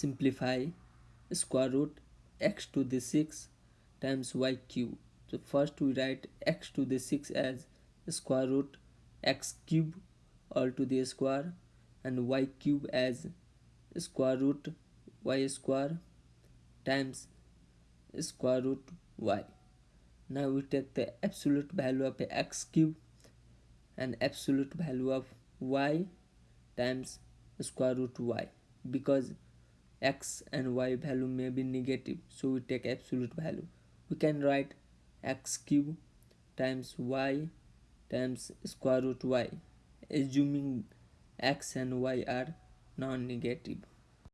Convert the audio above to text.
simplify square root x to the 6 times y cube. So first we write x to the 6 as square root x cube all to the square and y cube as square root y square times square root y. Now we take the absolute value of x cube and absolute value of y times square root y because x and y value may be negative so we take absolute value. We can write x cube times y times square root y. Assuming x and y are non-negative